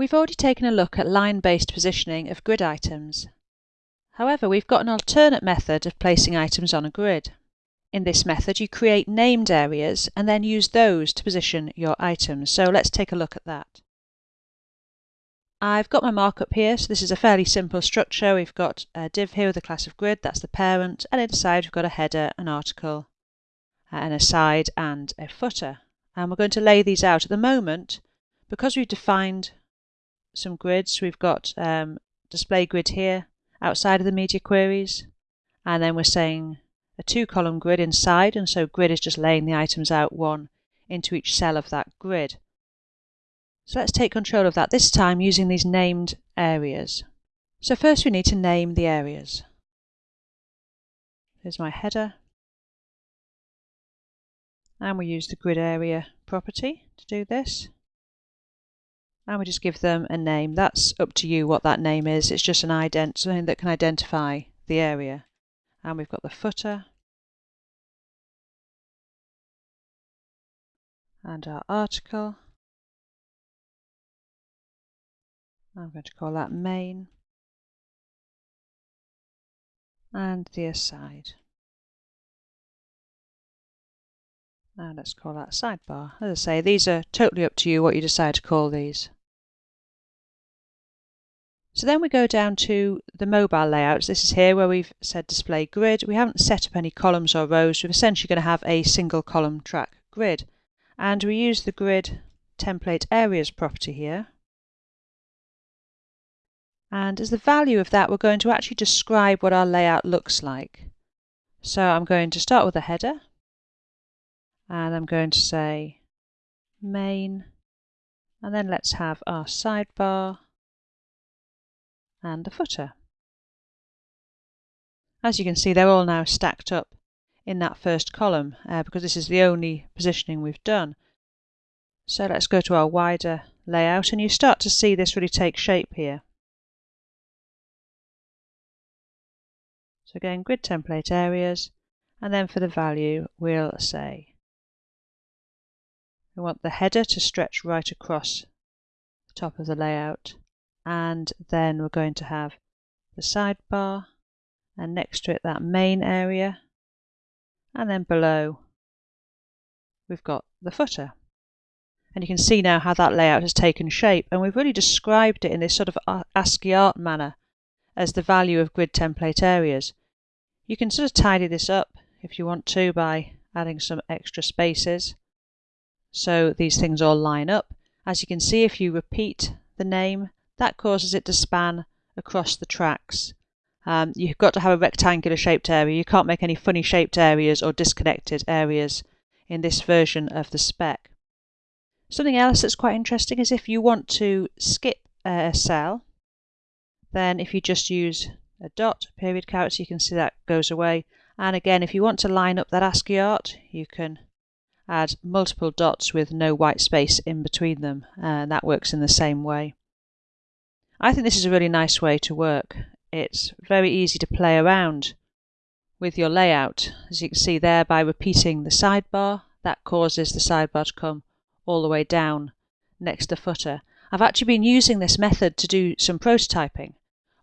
We've already taken a look at line-based positioning of grid items. However, we've got an alternate method of placing items on a grid. In this method, you create named areas and then use those to position your items. So let's take a look at that. I've got my markup here, so this is a fairly simple structure. We've got a div here with a class of grid, that's the parent, and inside we've got a header, an article, uh, an aside, and a footer. And we're going to lay these out at the moment. Because we've defined some grids. We've got um, display grid here outside of the media queries. And then we're saying a two column grid inside. And so grid is just laying the items out one into each cell of that grid. So let's take control of that, this time using these named areas. So first we need to name the areas. Here's my header. And we use the grid area property to do this and we just give them a name. That's up to you what that name is. It's just an ident something that can identify the area. And we've got the footer and our article. I'm going to call that main and the aside. Now let's call that sidebar. As I say, these are totally up to you what you decide to call these. So then we go down to the mobile layouts. This is here where we've said display grid. We haven't set up any columns or rows. We're essentially going to have a single column track grid. And we use the grid template areas property here. And as the value of that, we're going to actually describe what our layout looks like. So I'm going to start with a header. And I'm going to say main. And then let's have our sidebar and a footer. As you can see, they're all now stacked up in that first column uh, because this is the only positioning we've done. So let's go to our wider layout and you start to see this really take shape here. So again, grid template areas, and then for the value, we'll say we want the header to stretch right across the top of the layout and then we're going to have the sidebar and next to it that main area and then below we've got the footer and you can see now how that layout has taken shape and we've really described it in this sort of uh, ASCII art manner as the value of grid template areas. You can sort of tidy this up if you want to by adding some extra spaces so these things all line up. As you can see if you repeat the name that causes it to span across the tracks. Um, you've got to have a rectangular shaped area. You can't make any funny shaped areas or disconnected areas in this version of the spec. Something else that's quite interesting is if you want to skip a cell, then if you just use a dot, period character, you can see that goes away. And again, if you want to line up that ASCII art, you can add multiple dots with no white space in between them, and that works in the same way. I think this is a really nice way to work. It's very easy to play around with your layout. As you can see there, by repeating the sidebar, that causes the sidebar to come all the way down next to the footer. I've actually been using this method to do some prototyping,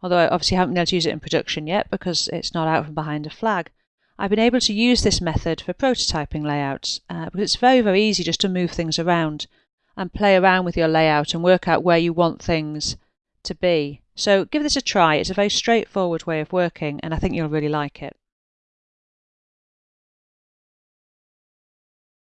although I obviously haven't been able to use it in production yet because it's not out from behind a flag. I've been able to use this method for prototyping layouts uh, because it's very, very easy just to move things around and play around with your layout and work out where you want things to be. So give this a try. It's a very straightforward way of working and I think you'll really like it.